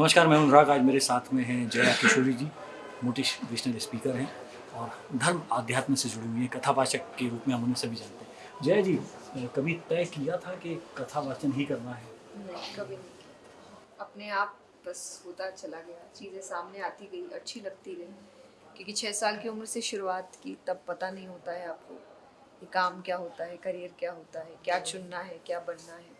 नमस्कार मैं अनुराग। आज मेरे साथ में हैं जया किशोरी जी मोटिवेशनल स्पीकर हैं और धर्म आध्यात्म से जुड़ी हुई हैं कथावाचक के रूप में हम उन्हें सभी जानते हैं। जया जी कभी तय किया था कि कथावाचन ही करना है? नहीं कभी नहीं अपने आप बस होता चला गया चीज़ें सामने आती गई अच्छी लगती गई क्योंकि छः साल की उम्र से शुरुआत की तब पता नहीं होता है आपको कि काम क्या होता है करियर क्या होता है क्या चुनना है क्या बनना है।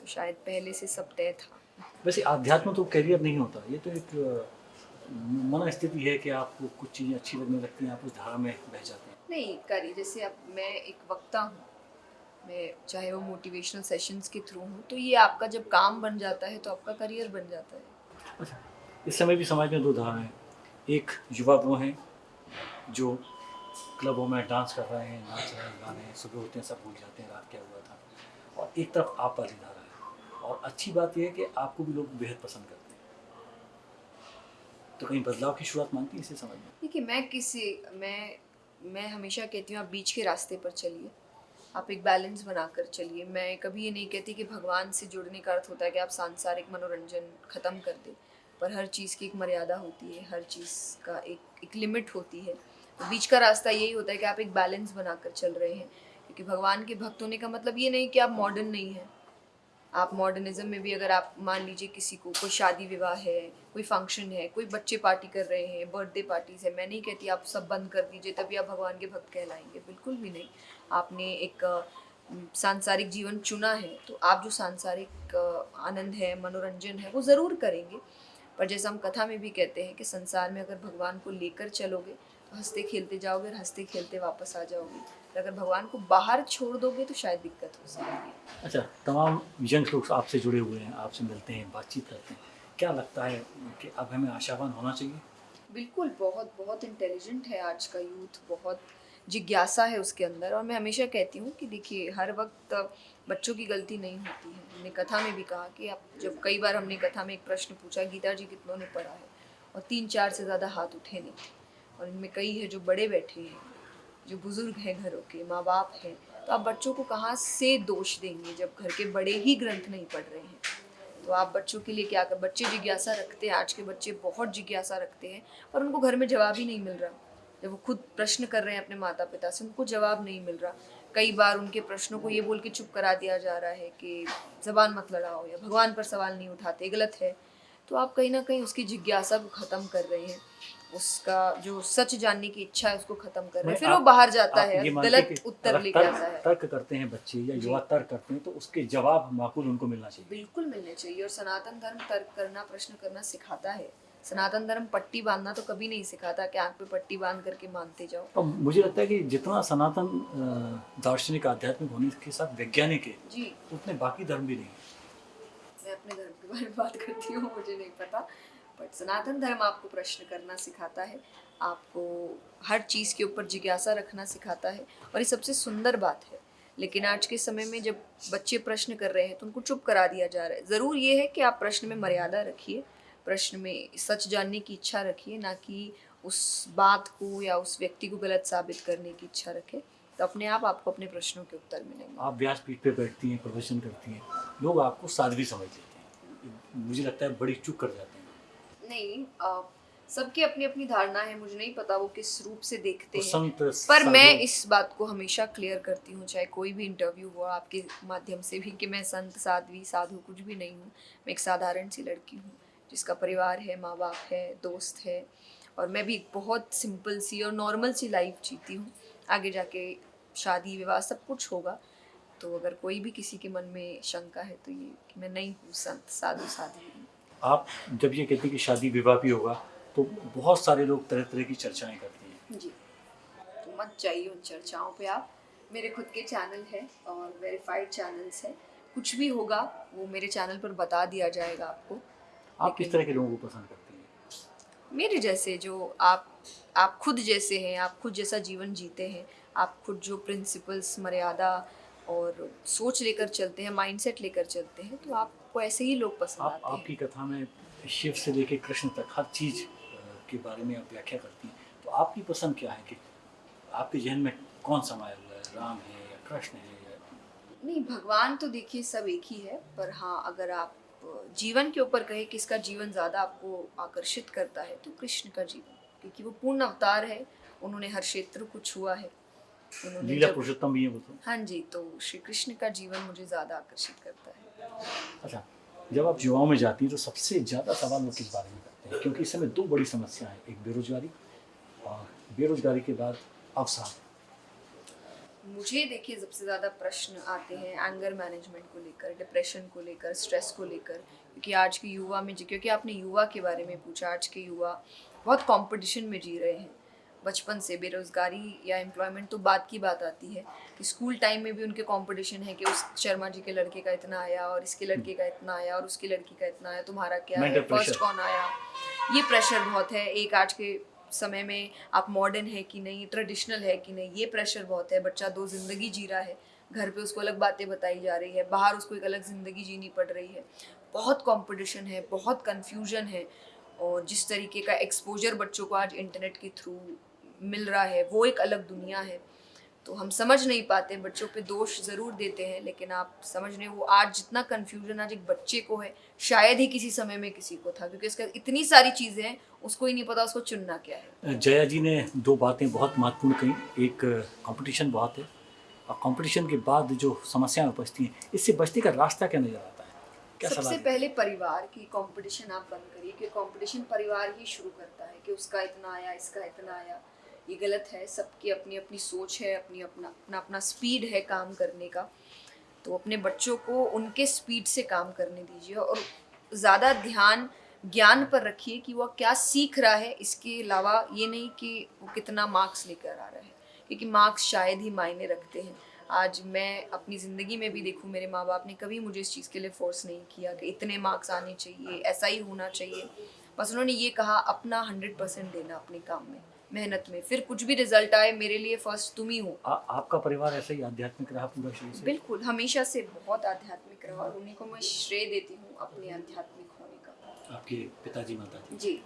तो शायद पहले से सब तय था। वैसे आध्यात्म तो करियर नहीं होता ये तो एक मन स्थिति है कि आपको कुछ चीज़ें अच्छी लगने लगती हैं आप उस धारा में बह जाते हैं। नहीं करी जैसे अब मैं एक वक्ता हूँ मैं चाहे वो मोटिवेशनल सेशंस के थ्रू हूँ तो ये आपका जब काम बन जाता है तो आपका करियर बन जाता है। अच्छा इस समय भी समाज में दो धारा हैं एक युवा वो हैं जो क्लबों में डांस कर रहे हैं नाच रहे हैं गा रहे हैं सुबह होते हैं सब भूल जाते हैं रात क्या हुआ था और एक तरफ़ आप वाली धारा और अच्छी बात यह है कि आपको भी लोग बेहद पसंद करते हैं। तो कहीं बदलाव की शुरुआत मांगती है, इसे समझ में देखिए, मैं किसी, मैं मैं हमेशा कहती हूँ, आप बीच के रास्ते पर चलिए। आप एक बैलेंस बनाकर चलिए। मैं कभी ये नहीं कहती कि भगवान से जुड़ने का अर्थ होता है कि आप सांसारिक मनोरंजन ख़त्म कर दें, पर हर चीज़ की एक मर्यादा होती है, हर चीज़ का एक एक लिमिट होती है। तो बीच का रास्ता यही होता है कि आप एक बैलेंस बनाकर चल रहे हैं। क्योंकि भगवान के भक्त होने का मतलब ये नहीं कि आप मॉडर्न नहीं हैं। आप मॉडर्निज्म में भी अगर आप मान लीजिए किसी को कोई शादी विवाह है, कोई फ़ंक्शन है, कोई बच्चे पार्टी कर रहे हैं बर्थडे पार्टीज़ है, मैं नहीं कहती आप सब बंद कर दीजिए तभी आप भगवान के भक्त कहलाएँगे, बिल्कुल भी नहीं। आपने एक सांसारिक जीवन चुना है तो आप जो सांसारिक आनंद है, मनोरंजन है, वो ज़रूर करेंगे। पर जैसा हम कथा में भी कहते हैं कि संसार में अगर भगवान को लेकर चलोगे तो हँसते खेलते जाओगे और हँसते खेलते वापस आ जाओगे। और अगर भगवान को बाहर छोड़ दोगे तो शायद दिक्कत हो सकती है। अच्छा तमाम यंग लोग आपसे जुड़े हुए हैं आपसे मिलते हैं बातचीत करते हैं। क्या लगता है कि अब हमें आशावान होना चाहिए? बिल्कुल बहुत बहुत इंटेलिजेंट है आज का यूथ बहुत जिज्ञासा है उसके अंदर। और मैं हमेशा कहती हूँ कि देखिए हर वक्त बच्चों की गलती नहीं होती है। हमने कथा में भी कहा कि आप जब कई बार हमने कथा में एक प्रश्न पूछा गीता जी कितनों ने पढ़ा है? और तीन चार से ज़्यादा हाथ उठे नहीं और इनमें कई है जो बड़े बैठे हैं। जो बुज़ुर्ग हैं घरों के माँ बाप हैं तो आप बच्चों को कहाँ से दोष देंगे जब घर के बड़े ही ग्रंथ नहीं पढ़ रहे हैं? तो आप बच्चों के लिए क्या कर, बच्चे जिज्ञासा रखते हैं, आज के बच्चे बहुत जिज्ञासा रखते हैं, पर उनको घर में जवाब ही नहीं मिल रहा। जब वो खुद प्रश्न कर रहे हैं अपने माता पिता से, उनको जवाब नहीं मिल रहा। कई बार उनके प्रश्नों को ये बोल के चुप करा दिया जा रहा है कि जबान मत लड़ाओ या भगवान पर सवाल नहीं उठाते गलत है। तो आप कहीं ना कहीं उसकी जिज्ञासा को ख़त्म कर रहे हैं। उसका जो सच जानने की इच्छा है उसको खत्म कर रहे हैं। फिर वो बाहर जाता है गलत उत्तर लेके आता है। तर्क करते हैं बच्चे या युवा तर्क करते हैं तो उसके जवाब माकूल उनको मिलना चाहिए। बिल्कुल मिलने चाहिए और सनातन धर्म तर्क करना प्रश्न करना सिखाता है। सनातन धर्म पट्टी बांधना तो कभी नहीं सिखाता कि आँख पे पट्टी बाँध करके मानते जाओ। तो मुझे लगता है कि जितना सनातन दार्शनिक आध्यात्मिक होने के साथ वैज्ञानिक है जी। उतने बाकी धर्म भी नहीं मैं अपने धर्म के बारे में बात करती हूँ मुझे नहीं पता। बट सनातन धर्म आपको प्रश्न करना सिखाता है, आपको हर चीज़ के ऊपर जिज्ञासा रखना सिखाता है और ये सबसे सुंदर बात है। लेकिन आज के समय में जब बच्चे प्रश्न कर रहे हैं तो उनको चुप करा दिया जा रहा है। ज़रूर ये है कि आप प्रश्न में मर्यादा रखिए, प्रश्न में सच जानने की इच्छा रखिए, ना कि उस बात को या उस व्यक्ति को गलत साबित करने की इच्छा रखें तो अपने आप आपको अपने प्रश्नों के उत्तर मिलेंगे। आप व्यासपीठ पे बैठती हैं, प्रवचन करती हैं, लोग आपको साध्वी समझ लेते हैं। मुझे लगता है बड़ी चुप कर जाते हैं। नहीं सबकी अपनी अपनी धारणा है मुझे नहीं पता वो किस रूप से देखते हैं। पर मैं इस बात को हमेशा क्लियर करती हूँ चाहे कोई भी इंटरव्यू हुआ आपके माध्यम से भी कि मैं संत साध्वी साधु कुछ भी नहीं हूँ। मैं एक साधारण सी लड़की हूँ जिसका परिवार है माँ बाप है दोस्त है और मैं भी एक बहुत सिंपल सी और नॉर्मल सी लाइफ जीती हूँ। आगे जाके शादी विवाह सब कुछ होगा। तो अगर कोई भी किसी के मन में शंका है तो ये कि मैं नहीं हूँ संत साधु साध्वी। आप जब ये कहते हैं कि शादी विवाह भी होगा तो बहुत सारे लोग तरह तरह की चर्चाएँ करते हैं। जी। तो मत जाइए उन चर्चाओं पे आप। मेरे खुद के चैनल है और वेरीफाइड चैनल्स है। कुछ भी होगा वो मेरे चैनल पर बता दिया जाएगा आपको। आप किस तरह के लोगों को पसंद करती हैं? मेरे जैसे जो आप आप खुद जैसे हैं आप खुद जैसा जीवन जीते हैं आप खुद जो प्रिंसिपल्स मर्यादा और सोच लेकर चलते हैं माइंडसेट लेकर चलते हैं तो आपको ऐसे ही लोग पसंद आप आते हैं। आपकी कथा में शिव से लेके कृष्ण तक हर चीज़ के बारे में आप व्याख्या करती हैं। तो आपकी पसंद क्या है कि आपके जहन में कौन समाया हुआ राम है या कृष्ण है या नहीं भगवान तो देखिए सब एक ही है पर हाँ अगर आप जीवन के ऊपर कहे किसका जीवन ज़्यादा आपको आकर्षित करता है तो कृष्ण का जीवन। क्योंकि वो पूर्ण अवतार है उन्होंने हर क्षेत्र को छुआ है। उन्होंने लीला पुरुषोत्तम भी है वो तो। हाँ जी तो श्री कृष्ण का जीवन मुझे ज़्यादा आकर्षित करता है। अच्छा जब आप युवाओं में जाती हैं तो सबसे ज़्यादा सवाल वो किस बारे में करते हैं? क्योंकि इस समय दो बड़ी समस्याएँ हैं, एक बेरोजगारी और बेरोजगारी के बाद अवसर मुझे देखिए, सबसे ज़्यादा प्रश्न आते हैं एंगर मैनेजमेंट को लेकर डिप्रेशन को लेकर स्ट्रेस को लेकर, क्योंकि आज के युवा में क्योंकि आपने युवा के बारे में पूछा, आज के युवा बहुत कंपटीशन में जी रहे हैं। बचपन से बेरोजगारी या एम्प्लॉयमेंट तो बात की बात आती है कि स्कूल टाइम में भी उनके कंपटीशन है कि उस शर्मा जी के लड़के का इतना आया और इसके लड़के का इतना आया और उसकी लड़की का इतना आया तुम्हारा क्या है? फ़र्स्ट कौन आया? ये प्रेशर बहुत है। एक आज के समय में आप मॉडर्न है कि नहीं ट्रेडिशनल है कि नहीं ये प्रेशर बहुत है। बच्चा दो ज़िंदगी जी रहा है घर पे उसको अलग बातें बताई जा रही है बाहर उसको एक अलग ज़िंदगी जीनी पड़ रही है। बहुत कंपटीशन है बहुत कन्फ्यूज़न है और जिस तरीके का एक्सपोजर बच्चों को आज इंटरनेट के थ्रू मिल रहा है वो एक अलग दुनिया है। तो हम समझ नहीं पाते बच्चों पे दोष ज़रूर देते हैं लेकिन आप समझ रहे हो आज जितना कन्फ्यूज़न आज एक बच्चे को है शायद ही किसी समय में किसी को था क्योंकि इसका इतनी सारी चीज़ें हैं उसको ही नहीं पता उसको चुनना क्या है। जया जी ने दो बातें बहुत महत्वपूर्ण कही एक कंपटीशन बहुत है और कंपटीशन के बाद जो समस्याएँ उपजती हैं इससे बचने का रास्ता क्या नज़र आता है? क्या सबसे पहले परिवार की कंपटीशन आप बंद करिए कि कंपटीशन परिवार ही शुरू करता है कि उसका इतना आया इसका इतना आया। ये गलत है, सबकी अपनी अपनी सोच है, अपनी अपना अपना अपना स्पीड है काम करने का। तो अपने बच्चों को उनके स्पीड से काम करने दीजिए और ज़्यादा ध्यान, ज्ञान पर रखिए कि वह क्या सीख रहा है। इसके अलावा ये नहीं कि वो कितना मार्क्स लेकर आ रहा है, क्योंकि मार्क्स शायद ही मायने रखते हैं। आज मैं अपनी ज़िंदगी में भी देखूँ, मेरे माँ बाप ने कभी मुझे इस चीज़ के लिए फोर्स नहीं किया कि इतने मार्क्स आने चाहिए, ऐसा ही होना चाहिए। बस उन्होंने ये कहा, अपना हंड्रेड परसेंट देना अपने काम में। मेहनत में। फिर कुछ भी रिज़ल्ट आए मेरे लिए फ़र्स्ट तुम ही हो। आ, आपका परिवार ऐसा ही आध्यात्मिक रहा पूरा शुरू से? बिल्कुल हमेशा से बहुत आध्यात्मिक रहा और उन्हीं को मैं श्रेय देती हूँ अपने आध्यात्मिक होने का। आपके पिताजी माता जी? जी।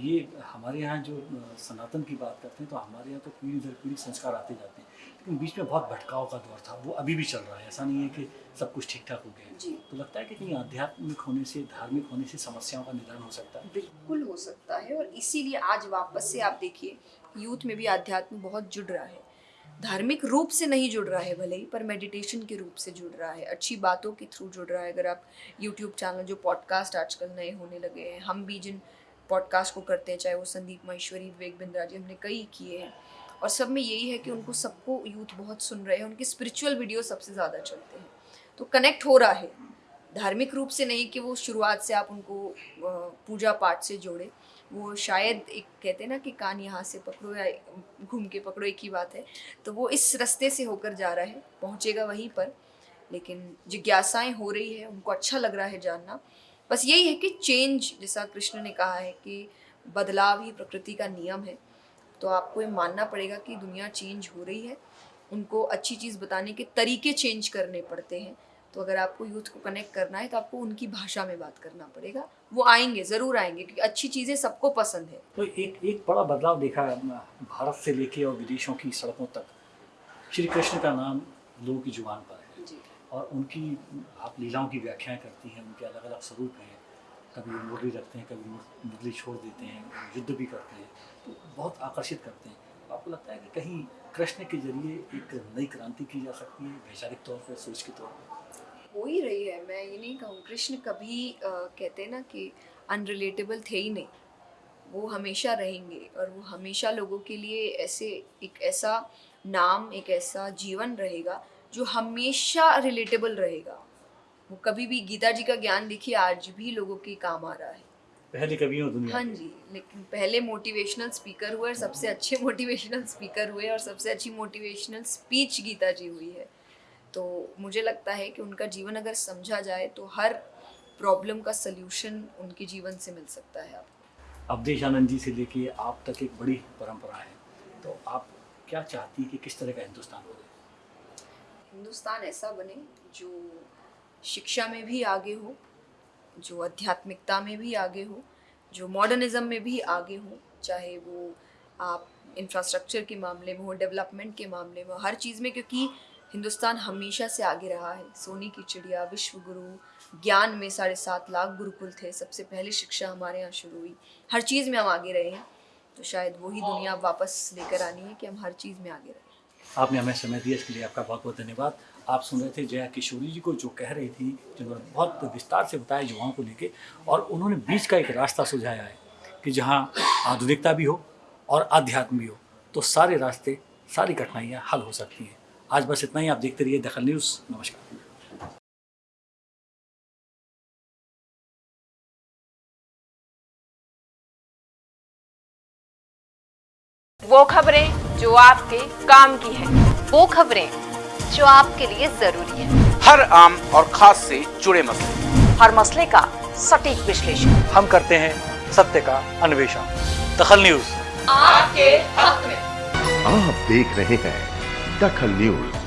ये हमारे यहाँ जो सनातन की बात करते हैं तो हमारे यहाँ तो पीढ़ी दर पीढ़ी संस्कार आते जाते हैं। लेकिन बीच में बहुत भटकाव का दौर था वो अभी भी चल रहा है। ऐसा नहीं है कि सब कुछ ठीक ठाक हो। गया तो लगता है कि कहीं आध्यात्मिक होने से धार्मिक होने से समस्याओं का निदान हो सकता है। बिल्कुल हो सकता है और इसीलिए आज वापस से आप देखिए यूथ में भी अध्यात्म बहुत जुड़ रहा है। धार्मिक रूप से नहीं जुड़ रहा है भले ही पर मेडिटेशन के रूप से जुड़ रहा है। अच्छी बातों के थ्रू जुड़ रहा है। अगर आप यूट्यूब चैनल जो पॉडकास्ट आजकल नए होने लगे हैं हम भी जिन पॉडकास्ट को करते हैं चाहे वो संदीप महेश्वरी विवेक बिंद्रा जी हमने कई किए हैं। और सब में यही है कि उनको सबको यूथ बहुत सुन रहे हैं, उनके स्पिरिचुअल वीडियो सबसे ज़्यादा चलते हैं। तो कनेक्ट हो रहा है। धार्मिक रूप से नहीं कि वो शुरुआत से आप उनको पूजा पाठ से जोड़े। वो शायद एक कहते हैं ना कि कान यहाँ से पकड़ो या घूम के पकड़ो, एक ही बात है। तो वो इस रास्ते से होकर जा रहा है, पहुँचेगा वहीं पर। लेकिन जिज्ञासाएँ हो रही है, उनको अच्छा लग रहा है जानना। बस यही है कि चेंज जैसा कृष्ण ने कहा है कि बदलाव ही प्रकृति का नियम है। तो आपको ये मानना पड़ेगा कि दुनिया चेंज हो रही है। उनको अच्छी चीज़ बताने के तरीके चेंज करने पड़ते हैं। तो अगर आपको यूथ को कनेक्ट करना है तो आपको उनकी भाषा में बात करना पड़ेगा। वो आएँगे ज़रूर आएँगे क्योंकि अच्छी चीज़ें सबको पसंद है। तो एक एक बड़ा बदलाव देखा है भारत से लेके और विदेशों की सड़कों तक। श्री कृष्ण का नाम लोगों की ज़ुबान पर है। और उनकी आप लीलाओं की व्याख्याएँ करती हैं उनके अलग अलग स्वरूप हैं। कभी मुरली रखते हैं कभी मुर- मुरली छोड़ देते हैं युद्ध भी करते हैं। तो बहुत आकर्षित करते हैं। तो आपको लगता है कि कहीं कृष्ण के ज़रिए एक नई क्रांति की जा सकती है वैचारिक तौर पर सोच के तौर पर हो ही रही है। मैं ये नहीं कहूँ कृष्ण कभी अ, कहते ना कि अनरिलेटेबल थे ही नहीं। वो हमेशा रहेंगे और वो हमेशा लोगों के लिए ऐसे एक ऐसा नाम एक ऐसा जीवन रहेगा जो हमेशा रिलेटेबल रहेगा। वो कभी भी गीता जी का ज्ञान देखिए आज भी लोगों के काम आ रहा है। पहले कभी हो दुनिया हाँ जी लेकिन पहले मोटिवेशनल स्पीकर हुए और सबसे अच्छे मोटिवेशनल स्पीकर हुए और सबसे अच्छी मोटिवेशनल स्पीच गीता जी हुई है। तो मुझे लगता है कि उनका जीवन अगर समझा जाए तो हर प्रॉब्लम का सल्यूशन उनके जीवन से मिल सकता है आपको। अवधेशानंद जी से लेके आप तक एक बड़ी परंपरा है। तो आप क्या चाहती हैं कि किस तरह का हिंदुस्तान हो? हिंदुस्तान ऐसा बने जो शिक्षा में भी आगे हो जो आध्यात्मिकता में भी आगे हो जो मॉडर्निज्म में भी आगे हो चाहे वो आप इंफ्रास्ट्रक्चर के मामले में हो डेवलपमेंट के मामले में हो हर चीज़ में क्योंकि हिंदुस्तान हमेशा से आगे रहा है। सोने की चिड़िया विश्व गुरु ज्ञान में साढ़े सात लाख गुरुकुल थे सबसे पहले शिक्षा हमारे यहाँ शुरू हुई। हर चीज़ में हम आगे रहे हैं तो शायद वही दुनिया वापस लेकर आनी है कि हम हर चीज़ में आगे रहें। आपने हमें समय दिया इसके लिए आपका बहुत बहुत धन्यवाद। आप सुन रहे थे जया किशोरी जी को, जो कह रही थी, जिन्होंने बहुत विस्तार से बताया युवाओं को लेके, और उन्होंने बीच का एक रास्ता सुझाया है कि जहाँ आधुनिकता भी हो और आध्यात्म भी हो तो सारे रास्ते, सारी कठिनाइयाँ हल हो सकती हैं। आज बस इतना ही, आप देखते रहिए दखल न्यूज़। नमस्कार। वो खबरें जो आपके काम की है। वो खबरें जो आपके लिए ज़रूरी है। हर आम और खास से जुड़े मसले। हर मसले का सटीक विश्लेषण। हम करते हैं सत्य का अन्वेषण। दखल न्यूज़। आपके हक में। आप देख रहे हैं दखल न्यूज़।